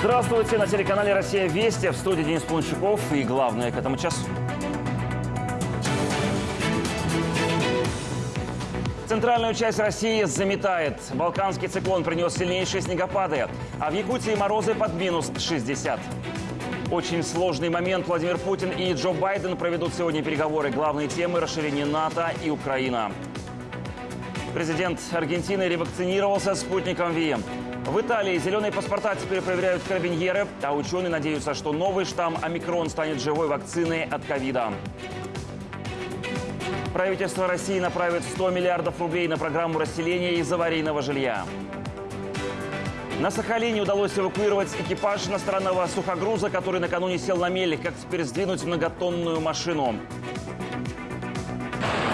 Здравствуйте на телеканале «Россия Вести». В студии Денис Плунчаков и главное к этому часу. Центральную часть России заметает. Балканский циклон принес сильнейшие снегопады, а в Якутии морозы под минус 60. Очень сложный момент. Владимир Путин и Джо Байден проведут сегодня переговоры. Главные темы – расширение НАТО и Украина. Президент Аргентины ревакцинировался спутником ВИ. В Италии зеленые паспорта теперь проверяют карабиньеры, а ученые надеются, что новый штамм омикрон станет живой вакциной от ковида. Правительство России направит 100 миллиардов рублей на программу расселения из аварийного жилья. На Сахалине удалось эвакуировать экипаж иностранного сухогруза, который накануне сел на мели. Как теперь сдвинуть многотонную машину?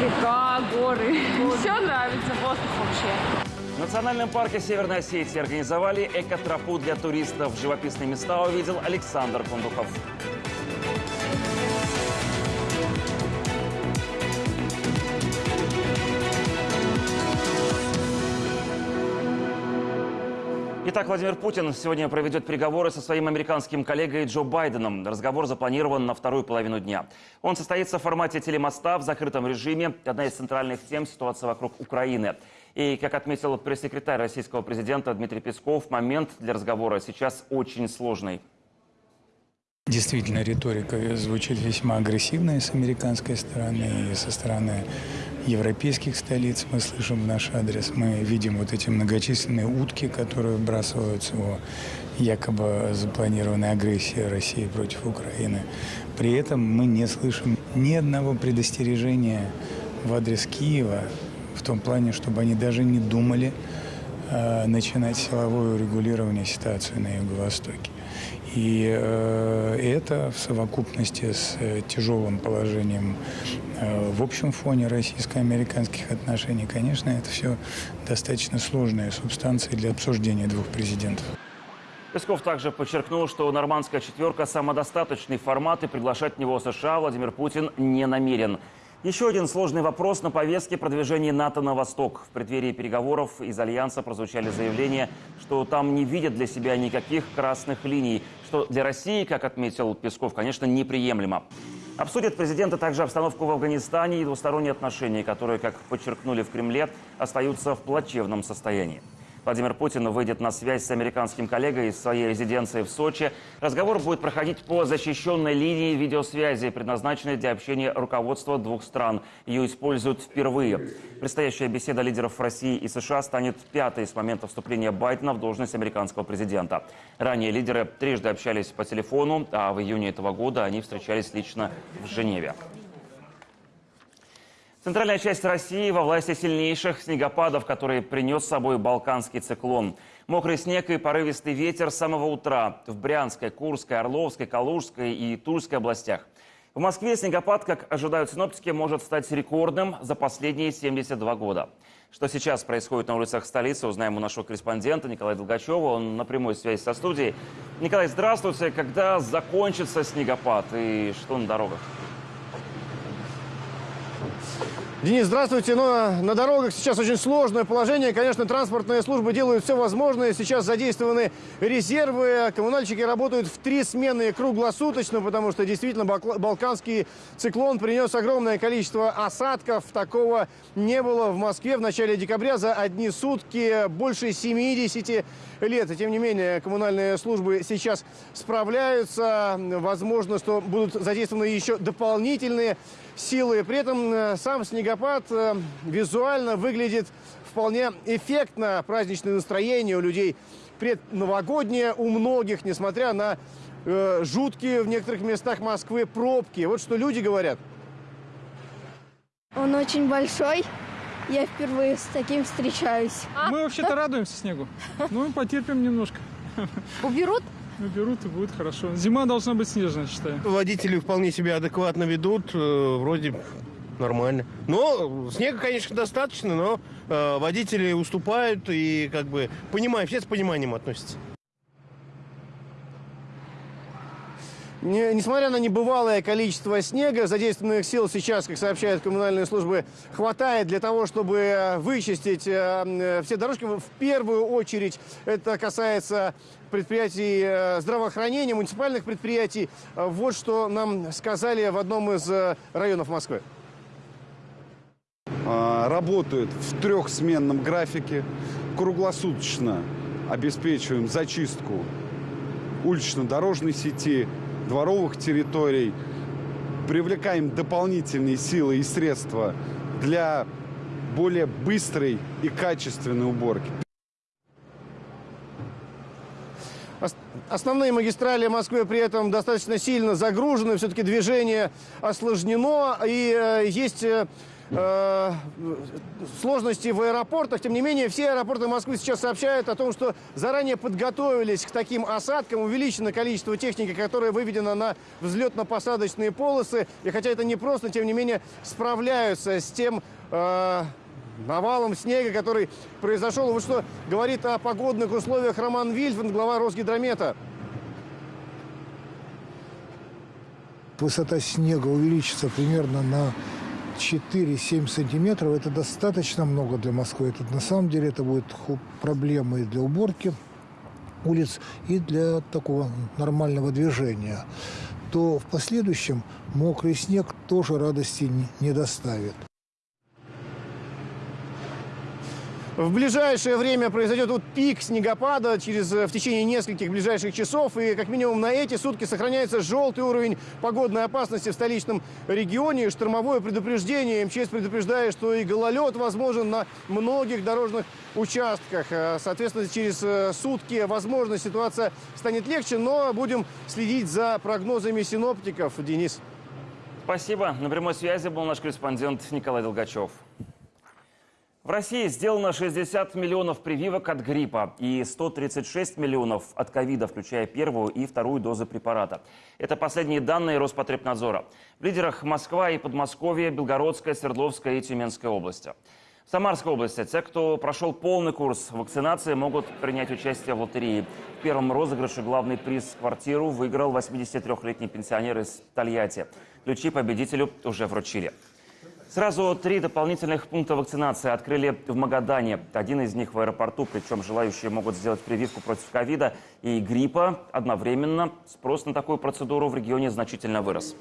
Река, горы. Все нравится, воздух вообще. В Национальном парке Северной Осетии организовали экотропу для туристов. Живописные места увидел Александр Кондухов. Итак, Владимир Путин сегодня проведет переговоры со своим американским коллегой Джо Байденом. Разговор запланирован на вторую половину дня. Он состоится в формате телемоста в закрытом режиме. Одна из центральных тем – ситуация вокруг Украины. И, как отметил пресс-секретарь российского президента Дмитрий Песков, момент для разговора сейчас очень сложный. Действительно, риторика звучит весьма агрессивная с американской стороны и со стороны европейских столиц. Мы слышим в наш адрес, мы видим вот эти многочисленные утки, которые вбрасываются о якобы запланированной агрессии России против Украины. При этом мы не слышим ни одного предостережения в адрес Киева в том плане, чтобы они даже не думали э, начинать силовое урегулирование ситуации на Юго-Востоке. И э, это в совокупности с э, тяжелым положением э, в общем фоне российско-американских отношений, конечно, это все достаточно сложные субстанции для обсуждения двух президентов. Песков также подчеркнул, что нормандская четверка – самодостаточный формат, и приглашать в него США Владимир Путин не намерен. Еще один сложный вопрос на повестке продвижения НАТО на восток. В преддверии переговоров из Альянса прозвучали заявления, что там не видят для себя никаких красных линий, что для России, как отметил Песков, конечно, неприемлемо. Обсудят президенты также обстановку в Афганистане и двусторонние отношения, которые, как подчеркнули в Кремле, остаются в плачевном состоянии. Владимир Путин выйдет на связь с американским коллегой из своей резиденции в Сочи. Разговор будет проходить по защищенной линии видеосвязи, предназначенной для общения руководства двух стран. Ее используют впервые. Предстоящая беседа лидеров России и США станет пятой с момента вступления Байдена в должность американского президента. Ранее лидеры трижды общались по телефону, а в июне этого года они встречались лично в Женеве. Центральная часть России во власти сильнейших снегопадов, которые принес с собой балканский циклон. Мокрый снег и порывистый ветер с самого утра в Брянской, Курской, Орловской, Калужской и Тульской областях. В Москве снегопад, как ожидают синоптики, может стать рекордным за последние 72 года. Что сейчас происходит на улицах столицы, узнаем у нашего корреспондента Николая Долгачева. Он на прямой связи со студией. Николай, здравствуйте. Когда закончится снегопад и что на дорогах? Денис, здравствуйте. Но на дорогах сейчас очень сложное положение. Конечно, транспортные службы делают все возможное. Сейчас задействованы резервы. Коммунальщики работают в три смены круглосуточно, потому что действительно балканский циклон принес огромное количество осадков. Такого не было в Москве в начале декабря за одни сутки больше 70 лет. И тем не менее, коммунальные службы сейчас справляются. Возможно, что будут задействованы еще дополнительные силы. При этом э, сам снегопад э, визуально выглядит вполне эффектно. Праздничное настроение у людей предновогоднее у многих, несмотря на э, жуткие в некоторых местах Москвы пробки. Вот что люди говорят. Он очень большой. Я впервые с таким встречаюсь. Мы вообще-то радуемся снегу. Ну, потерпим немножко. Уберут? Уберут и будет хорошо. Зима должна быть снежная, считаю. Водители вполне себя адекватно ведут, э, вроде нормально. Но снега, конечно, достаточно, но э, водители уступают и как бы понимают, все с пониманием относятся. Не- несмотря на небывалое количество снега, задействованных сил сейчас, как сообщают коммунальные службы, хватает для того, чтобы э, вычистить э, э, все дорожки. В первую очередь это касается предприятий здравоохранения, муниципальных предприятий. Вот что нам сказали в одном из районов Москвы. а, работают в трехсменном графике, круглосуточно обеспечиваем зачистку улично-дорожной сети, дворовых территорий, привлекаем дополнительные силы и средства для более быстрой и качественной уборки. Ос- Основные магистрали Москвы при этом достаточно сильно загружены, все-таки движение осложнено, и э, есть э, сложности в аэропортах. Тем не менее, все аэропорты Москвы сейчас сообщают о том, что заранее подготовились к таким осадкам, увеличено количество техники, которая выведена на взлетно-посадочные полосы. И хотя это непросто, тем не менее, справляются с тем... э, навалом снега, который произошел. Вот что говорит о погодных условиях Роман Вильфанд, глава Росгидромета. высота снега увеличится примерно на 4-7 сантиметров. Это достаточно много для Москвы. Это, на самом деле это будет проблемой для уборки улиц и для такого нормального движения. То в последующем мокрый снег тоже радости не доставит. В ближайшее время произойдет вот пик снегопада через, э, в течение нескольких ближайших часов. И как минимум на эти сутки сохраняется желтый уровень погодной опасности в столичном регионе. Штормовое предупреждение. МЧС предупреждает, что и гололед возможен на многих дорожных участках. Э, Соответственно, через э, сутки, возможно, ситуация станет легче. Но будем следить за прогнозами синоптиков. Денис. Спасибо. На прямой связи был наш корреспондент Николай Долгачев. В России сделано 60 миллионов прививок от гриппа и 136 миллионов от ковида, включая первую и вторую дозы препарата. Это последние данные Роспотребнадзора. В лидерах Москва и Подмосковье, Белгородская, Свердловская и Тюменская области. В Самарской области те, кто прошел полный курс вакцинации, могут принять участие в лотерее. В первом розыгрыше главный приз квартиру выиграл 83-летний пенсионер из Тольятти. Ключи победителю уже вручили. Сразу три дополнительных пункта вакцинации открыли в Магадане. Один из них в аэропорту, причем желающие могут сделать прививку против ковида и гриппа одновременно. Спрос на такую процедуру в регионе значительно вырос.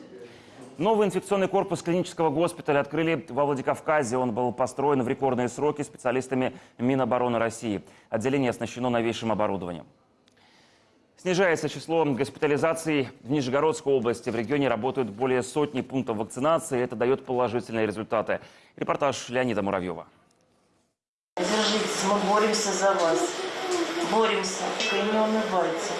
Новый инфекционный корпус клинического госпиталя открыли во Владикавказе. Он был построен в рекордные сроки специалистами Минобороны России. Отделение оснащено новейшим оборудованием. Снижается число госпитализаций в Нижегородской области. В регионе работают более сотни пунктов вакцинации. Это дает положительные результаты. Репортаж Леонида Муравьева. Держитесь, мы боремся за вас. Боремся. И не унывайте.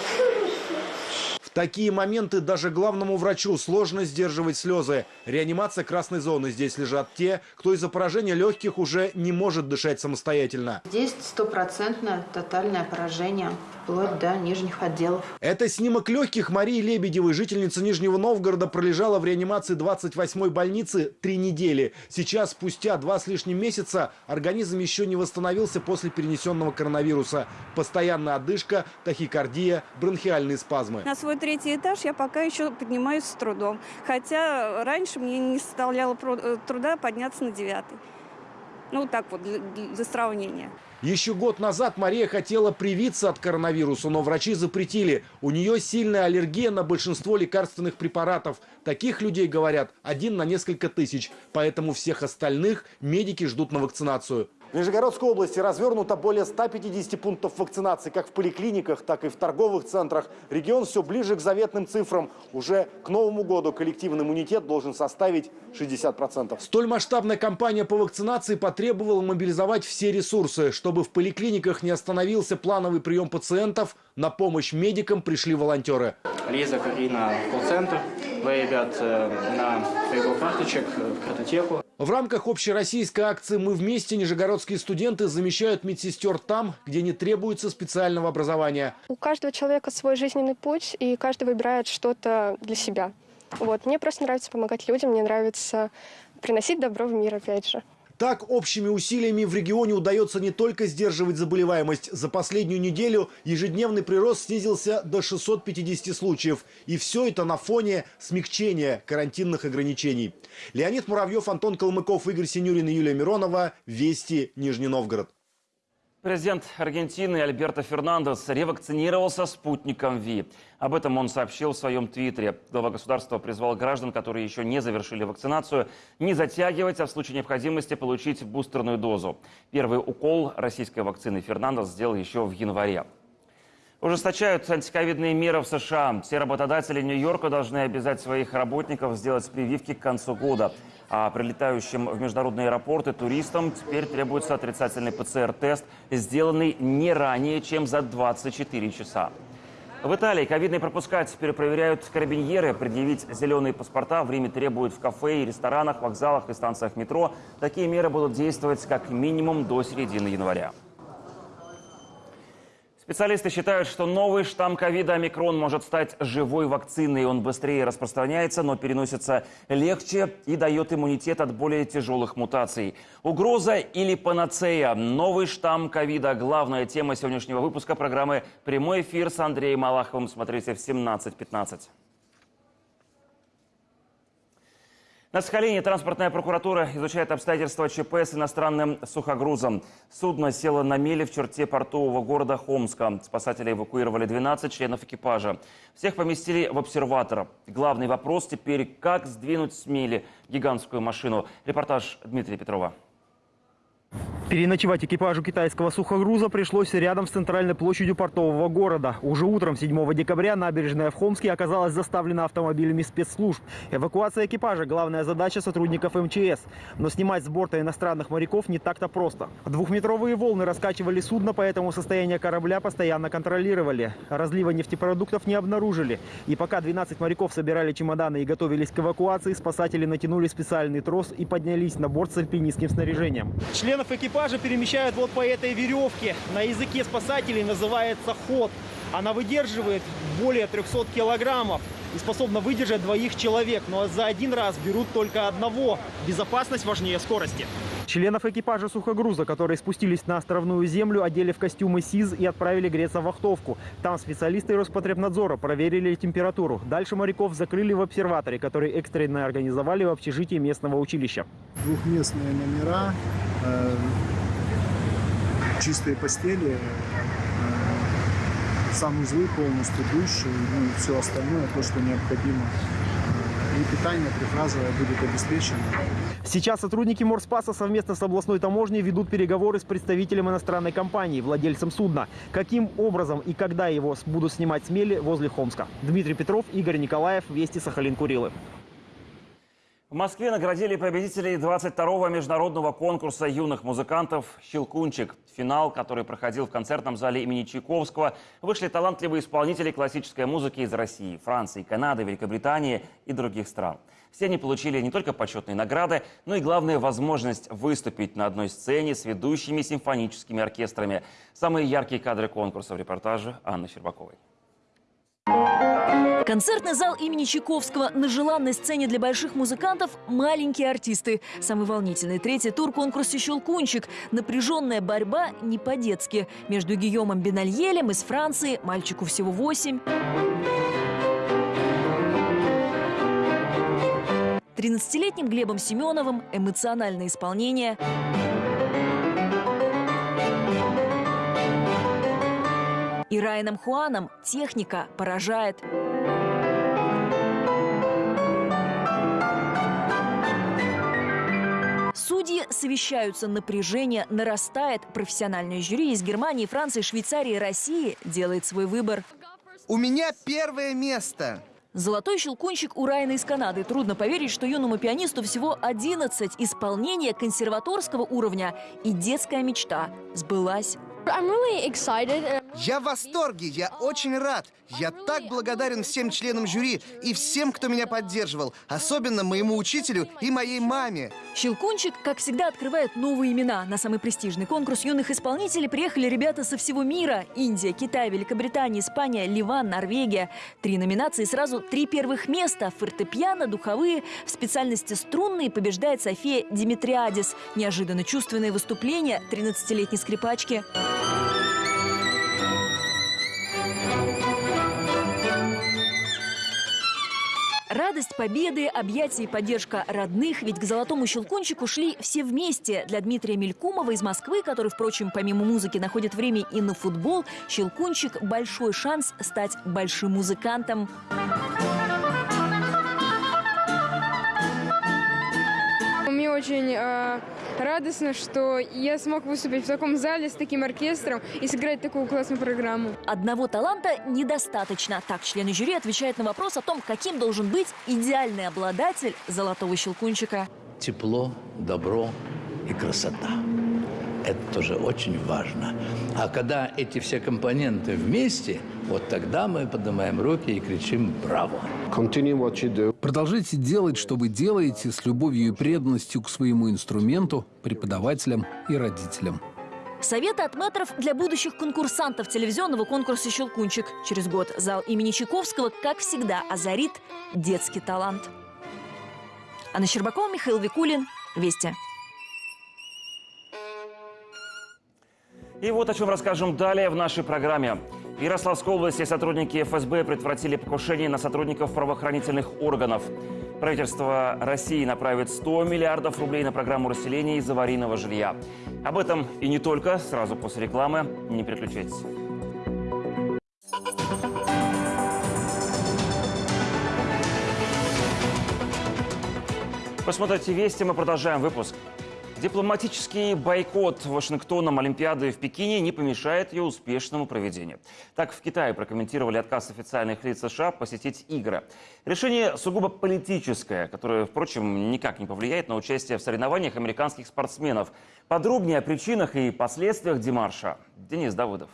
В такие моменты даже главному врачу сложно сдерживать слезы. Реанимация красной зоны. Здесь лежат те, кто из-за поражения легких уже не может дышать самостоятельно. Здесь стопроцентное тотальное поражение, вплоть до нижних отделов. Это снимок легких Марии Лебедевой. Жительница Нижнего Новгорода пролежала в реанимации 28-й больницы три недели. Сейчас, спустя два с лишним месяца, организм еще не восстановился после перенесенного коронавируса. Постоянная одышка, тахикардия, бронхиальные спазмы. На свой третий этаж я пока еще поднимаюсь с трудом. Хотя раньше мне не составляло э, труда подняться на девятый. Ну, вот так вот, для, для сравнения. Еще год назад Мария хотела привиться от коронавируса, но врачи запретили. У нее сильная аллергия на большинство лекарственных препаратов. Таких людей, говорят, один на несколько тысяч. Поэтому всех остальных медики ждут на вакцинацию. В Нижегородской области развернуто более 150 пунктов вакцинации как в поликлиниках, так и в торговых центрах. Регион все ближе к заветным цифрам. Уже к Новому году коллективный иммунитет должен составить 60%. Столь масштабная кампания по вакцинации потребовала мобилизовать все ресурсы. Чтобы в поликлиниках не остановился плановый прием пациентов, на помощь медикам пришли волонтеры. Лиза, Карина, колл-центр. Вы, ребят, э, на своего карточек, э, в картотеку. В рамках общероссийской акции «Мы вместе» нижегородские студенты замещают медсестер там, где не требуется специального образования. У каждого человека свой жизненный путь, и каждый выбирает что-то для себя. Вот. Мне просто нравится помогать людям, мне нравится приносить добро в мир, опять же. Так, общими усилиями в регионе удается не только сдерживать заболеваемость. За последнюю неделю ежедневный прирост снизился до 650 случаев. И все это на фоне смягчения карантинных ограничений. Леонид Муравьев, Антон Калмыков, Игорь Синюрин и Юлия Миронова. Вести, Нижний Новгород. Президент Аргентины Альберто Фернандес ревакцинировался спутником ВИ. Об этом он сообщил в своем твиттере. Глава государства призвал граждан, которые еще не завершили вакцинацию, не затягивать, а в случае необходимости получить бустерную дозу. Первый укол российской вакцины Фернандес сделал еще в январе. Ужесточают антиковидные меры в США. Все работодатели Нью-Йорка должны обязать своих работников сделать прививки к концу года. А прилетающим в международные аэропорты туристам теперь требуется отрицательный ПЦР-тест, сделанный не ранее, чем за 24 часа. В Италии ковидные пропуска теперь проверяют карабиньеры. Предъявить зеленые паспорта в Риме требуют в кафе и ресторанах, вокзалах и станциях метро. Такие меры будут действовать как минимум до середины января. Специалисты считают, что новый штамм ковида омикрон может стать живой вакциной. Он быстрее распространяется, но переносится легче и дает иммунитет от более тяжелых мутаций. Угроза или панацея? Новый штамм ковида – главная тема сегодняшнего выпуска программы «Прямой эфир» с Андреем Малаховым. Смотрите в 17.15. На Сахалине транспортная прокуратура изучает обстоятельства ЧП с иностранным сухогрузом. Судно село на мели в черте портового города Хомска. Спасатели эвакуировали 12 членов экипажа. Всех поместили в обсерватор. Главный вопрос теперь, как сдвинуть с мели гигантскую машину. Репортаж Дмитрия Петрова. Переночевать экипажу китайского сухогруза пришлось рядом с центральной площадью портового города. Уже утром 7 декабря набережная в Хомске оказалась заставлена автомобилями спецслужб. Эвакуация экипажа – главная задача сотрудников МЧС. Но снимать с борта иностранных моряков не так-то просто. Двухметровые волны раскачивали судно, поэтому состояние корабля постоянно контролировали. Разлива нефтепродуктов не обнаружили. И пока 12 моряков собирали чемоданы и готовились к эвакуации, спасатели натянули специальный трос и поднялись на борт с альпинистским снаряжением. Членов экипажа перемещают вот по этой веревке. На языке спасателей называется ход. Она выдерживает более 300 килограммов и способна выдержать двоих человек. Но за один раз берут только одного. Безопасность важнее скорости. Членов экипажа сухогруза, которые спустились на островную землю, одели в костюмы СИЗ и отправили греться в вахтовку. Там специалисты Роспотребнадзора проверили температуру. Дальше моряков закрыли в обсерваторе, который экстренно организовали в общежитии местного училища. Двухместные номера, э, чистые постели, э, санузлы полностью, душ и ну, все остальное, то, что необходимо. Э, И питание трехразовое будет обеспечено. Сейчас сотрудники Морспаса совместно с областной таможней ведут переговоры с представителем иностранной компании, владельцем судна. Каким образом и когда его будут снимать с мели возле Хомска. Дмитрий Петров, Игорь Николаев, Вести Сахалин-Курилы. В Москве наградили победителей 22-го международного конкурса юных музыкантов «Щелкунчик». Финал, который проходил в концертном зале имени Чайковского, вышли талантливые исполнители классической музыки из России, Франции, Канады, Великобритании и других стран. Все они получили не только почетные награды, но и, главное, возможность выступить на одной сцене с ведущими симфоническими оркестрами. Самые яркие кадры конкурса в репортаже Анны Щербаковой. Концертный зал имени Чайковского на желанной сцене для больших музыкантов «Маленькие артисты». Самый волнительный третий тур конкурса «Щелкунчик». Напряженная борьба не по-детски. Между Гийомом Бенальелем из Франции, мальчику всего восемь. 13-летним Глебом Семеновым эмоциональное исполнение. И Райаном Хуаном техника поражает. Судьи совещаются, напряжение нарастает. Профессиональное жюри из Германии, Франции, Швейцарии России делает свой выбор. У меня первое место. Золотой щелкунчик у Райана из Канады. Трудно поверить, что юному пианисту всего 11. Исполнение консерваторского уровня и детская мечта сбылась. Я в восторге, я очень рад. Я так благодарен всем членам жюри и всем, кто меня поддерживал, особенно моему учителю и моей маме. Щелкунчик, как всегда, открывает новые имена. На самый престижный конкурс юных исполнителей приехали ребята со всего мира. Индия, Китай, Великобритания, Испания, Ливан, Норвегия. Три номинации, сразу три первых места. Фортепиано, духовые. В специальности струнные побеждает София Димитриадис. Неожиданно чувственное выступление 13-летней скрипачки. Радость победы, объятия и поддержка родных. Ведь к золотому щелкунчику шли все вместе. Для Дмитрия Мелькумова из Москвы, который, впрочем, помимо музыки находит время и на футбол, щелкунчик – большой шанс стать большим музыкантом. Мне очень э, радостно, что я смог выступить в таком зале с таким оркестром и сыграть такую классную программу. Одного таланта недостаточно. Так члены жюри отвечают на вопрос о том, каким должен быть идеальный обладатель золотого щелкунчика. Тепло, добро и красота. Это тоже очень важно. А когда эти все компоненты вместе, вот тогда мы поднимаем руки и кричим «Браво!». Продолжайте делать, что вы делаете, с любовью и преданностью к своему инструменту, преподавателям и родителям. Советы от метров для будущих конкурсантов телевизионного конкурса «Щелкунчик». Через год зал имени Чайковского, как всегда, озарит детский талант. Анна Щербакова, Михаил Викулин. Вести. И вот о чем расскажем далее в нашей программе. В Ярославской области сотрудники ФСБ предотвратили покушение на сотрудников правоохранительных органов. Правительство России направит 100 миллиардов рублей на программу расселения из аварийного жилья. Об этом и не только, сразу после рекламы. Не переключайтесь. Посмотрите вести, мы продолжаем выпуск. Дипломатический бойкот Вашингтоном Олимпиады в Пекине не помешает ее успешному проведению. Так в Китае прокомментировали отказ официальных лиц США посетить игры. Решение сугубо политическое, которое, впрочем, никак не повлияет на участие в соревнованиях американских спортсменов. Подробнее о причинах и последствиях демарша Денис Давыдов.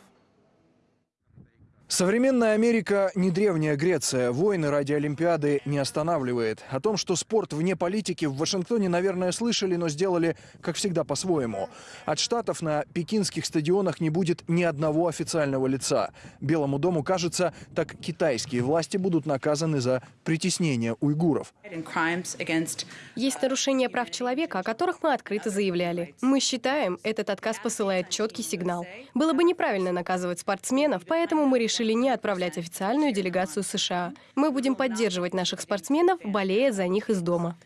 Современная Америка не древняя Греция. Войны ради Олимпиады не останавливает. О том, что спорт вне политики в Вашингтоне, наверное, слышали, но сделали, как всегда, по-своему. От штатов на пекинских стадионах не будет ни одного официального лица. Белому дому кажется, так китайские власти будут наказаны за притеснение уйгуров. Есть нарушения прав человека, о которых мы открыто заявляли. Мы считаем, этот отказ посылает четкий сигнал. Было бы неправильно наказывать спортсменов, поэтому мы решили решили не отправлять официальную делегацию США. Мы будем поддерживать наших спортсменов, болея за них из дома.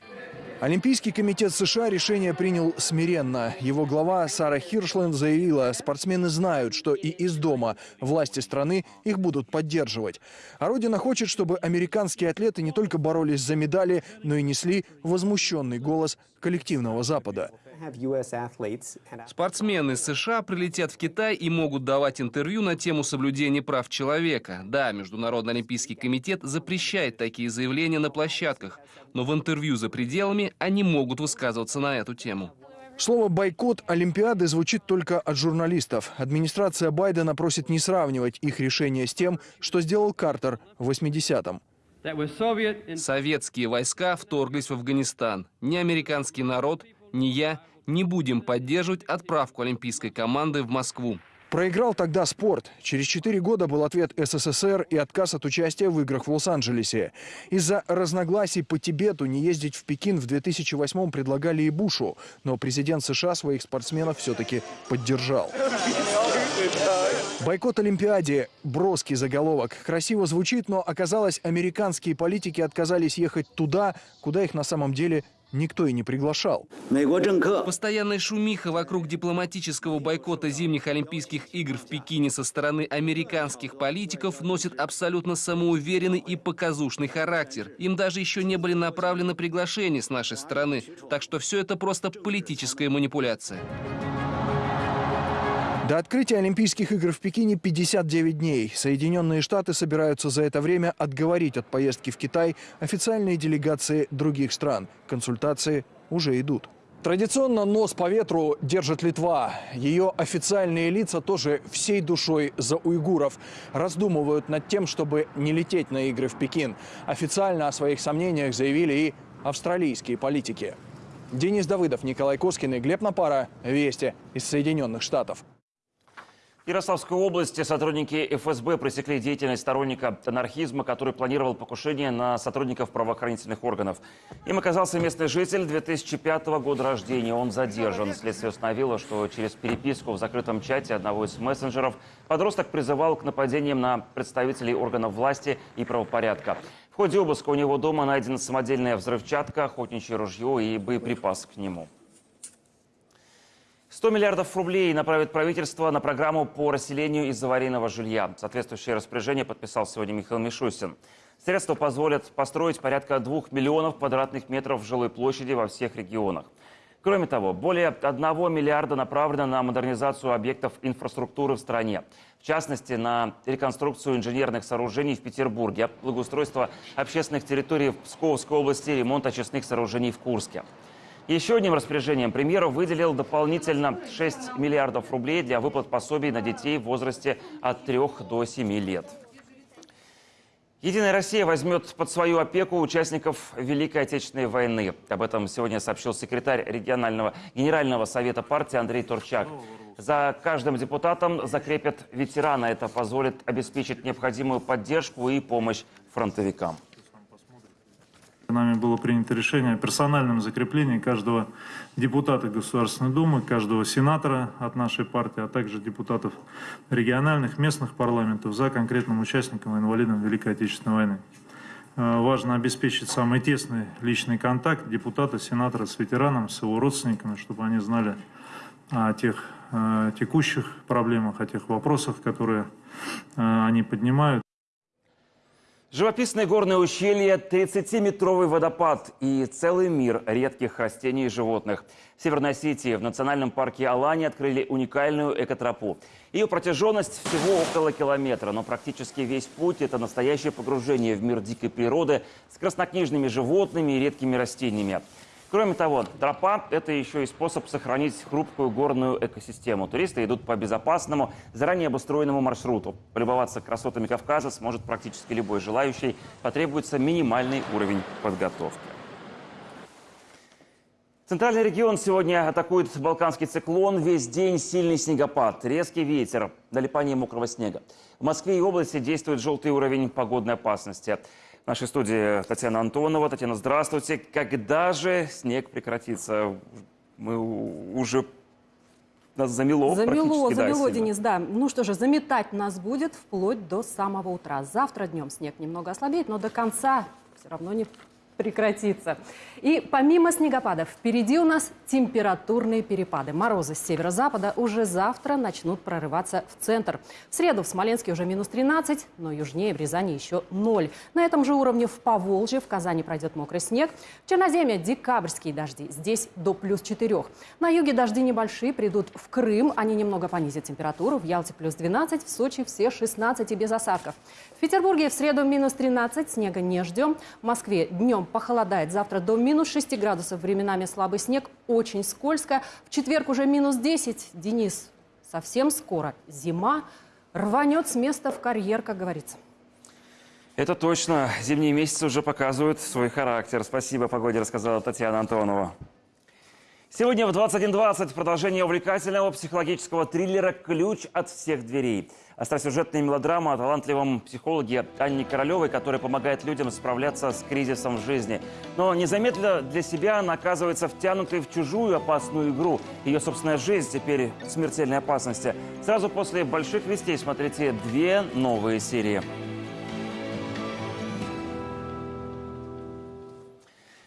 Олимпийский комитет США решение принял смиренно. Его глава Сара Хиршленд заявила, спортсмены знают, что и из дома власти страны их будут поддерживать. А Родина хочет, чтобы американские атлеты не только боролись за медали, но и несли возмущенный голос коллективного Запада. Спортсмены из США прилетят в Китай и могут давать интервью на тему соблюдения прав человека. Да, Международный Олимпийский комитет запрещает такие заявления на площадках, но в интервью за пределами они могут высказываться на эту тему. Слово «бойкот» Олимпиады звучит только от журналистов. Администрация Байдена просит не сравнивать их решение с тем, что сделал Картер в 80-м. Советские войска вторглись в Афганистан. Ни американский народ, ни я не будем поддерживать отправку олимпийской команды в Москву. Проиграл тогда спорт. Через четыре года был ответ СССР и отказ от участия в играх в Лос-Анджелесе. Из-за разногласий по Тибету не ездить в Пекин в 2008-м предлагали и Бушу. Но президент США своих спортсменов все-таки поддержал. Бойкот Олимпиаде. Броский заголовок. Красиво звучит, но оказалось, американские политики отказались ехать туда, куда их на самом деле никто и не приглашал. Постоянная шумиха вокруг дипломатического бойкота зимних Олимпийских игр в Пекине со стороны американских политиков носит абсолютно самоуверенный и показушный характер. Им даже еще не были направлены приглашения с нашей стороны, так что все это просто политическая манипуляция. До открытия Олимпийских игр в Пекине 59 дней. Соединенные Штаты собираются за это время отговорить от поездки в Китай официальные делегации других стран. Консультации уже идут. Традиционно нос по ветру держит Литва. Ее официальные лица тоже всей душой за уйгуров. Раздумывают над тем, чтобы не лететь на игры в Пекин. Официально о своих сомнениях заявили и австралийские политики. Денис Давыдов, Николай Коскин и Глеб Напара. Вести из Соединенных Штатов. Ярославской области сотрудники ФСБ пресекли деятельность сторонника анархизма, который планировал покушение на сотрудников правоохранительных органов. Им оказался местный житель 2005 года рождения. Он задержан. Следствие установило, что через переписку в закрытом чате одного из мессенджеров подросток призывал к нападениям на представителей органов власти и правопорядка. В ходе обыска у него дома найдена самодельная взрывчатка, охотничье ружье и боеприпасы к нему. 100 миллиардов рублей направит правительство на программу по расселению из аварийного жилья. Соответствующее распоряжение подписал сегодня Михаил Мишустин. Средства позволят построить порядка 2 миллионов квадратных метров жилой площади во всех регионах. Кроме того, более 1 миллиарда направлено на модернизацию объектов инфраструктуры в стране. В частности, на реконструкцию инженерных сооружений в Петербурге, благоустройство общественных территорий в Псковской области, ремонт очистных сооружений в Курске. Еще одним распоряжением премьер выделил дополнительно 6 миллиардов рублей для выплат пособий на детей в возрасте от 3 до 7 лет. Единая Россия возьмет под свою опеку участников Великой Отечественной войны. Об этом сегодня сообщил секретарь регионального генерального совета партии Андрей Турчак. За каждым депутатом закрепят ветерана. Это позволит обеспечить необходимую поддержку и помощь фронтовикам. Нами было принято решение о персональном закреплении каждого депутата Государственной Думы, каждого сенатора от нашей партии, а также депутатов региональных, местных парламентов за конкретным участником и инвалидом Великой Отечественной войны. Э, важно обеспечить самый тесный личный контакт депутата, сенатора с ветераном, с его родственниками, чтобы они знали о тех э, текущих проблемах, о тех вопросах, которые э, они поднимают. Живописное горное ущелье, 30-метровый водопад и целый мир редких растений и животных. В Северной Осетии в национальном парке Алани открыли уникальную экотропу. Ее протяженность всего около километра, но практически весь путь – это настоящее погружение в мир дикой природы с краснокнижными животными и редкими растениями. Кроме того, тропа – это еще и способ сохранить хрупкую горную экосистему. Туристы идут по безопасному, заранее обустроенному маршруту. Полюбоваться красотами Кавказа сможет практически любой желающий. Потребуется минимальный уровень подготовки. Центральный регион сегодня атакует балканский циклон. Весь день сильный снегопад, резкий ветер, налипание мокрого снега. В Москве и области действует желтый уровень погодной опасности. В нашей студии Татьяна Антонова. Татьяна, здравствуйте. Когда же снег прекратится? Мы уже нас замело Замело, замело, да, Денис, да. Ну что же, заметать нас будет вплоть до самого утра. Завтра днем снег немного ослабеет, но до конца все равно не прекратится. И помимо снегопадов, впереди у нас температурные перепады. Морозы с северо-запада уже завтра начнут прорываться в центр. В среду в Смоленске уже минус 13, но южнее в Рязани еще 0. На этом же уровне в Поволжье, в Казани пройдет мокрый снег. В Черноземье декабрьские дожди, здесь до плюс 4. На юге дожди небольшие, придут в Крым, они немного понизят температуру. В Ялте плюс 12, в Сочи все 16 и без осадков. В Петербурге в среду минус 13, снега не ждем. В Москве днем похолодает. Завтра до минус 6 градусов, временами слабый снег, очень скользко. В четверг уже минус 10. Денис, совсем скоро зима рванет с места в карьер, как говорится. Это точно. Зимние месяцы уже показывают свой характер. Спасибо погоде, рассказала Татьяна Антонова. Сегодня в 21.20 продолжение увлекательного психологического триллера «Ключ от всех дверей». Остросюжетная мелодрама о талантливом психологе Анне Королевой, которая помогает людям справляться с кризисом в жизни. Но незаметно для себя она оказывается втянутой в чужую опасную игру. Ее собственная жизнь теперь в смертельной опасности. Сразу после больших вестей смотрите две новые серии.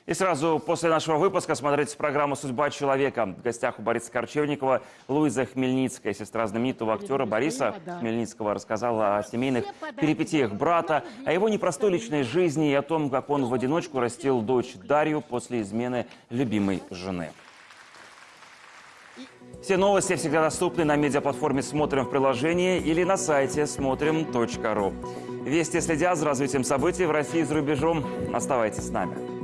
И сразу после нашего выпуска смотрите программу «Судьба человека». В гостях у Бориса Корчевникова Луиза Хмельницкая, сестра знаменитого актера Бориса Хмельницкого, рассказала о семейных перипетиях брата, о его непростой личной жизни и о том, как он в одиночку растил дочь Дарью после измены любимой жены. Все новости всегда доступны на медиаплатформе «Смотрим» в приложении или на сайте смотрим.ру. Вести следят за развитием событий в России и за рубежом. Оставайтесь с нами.